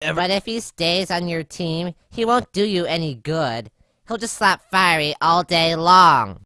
But if he stays on your team, he won't do you any good. He'll just slap Fiery all day long.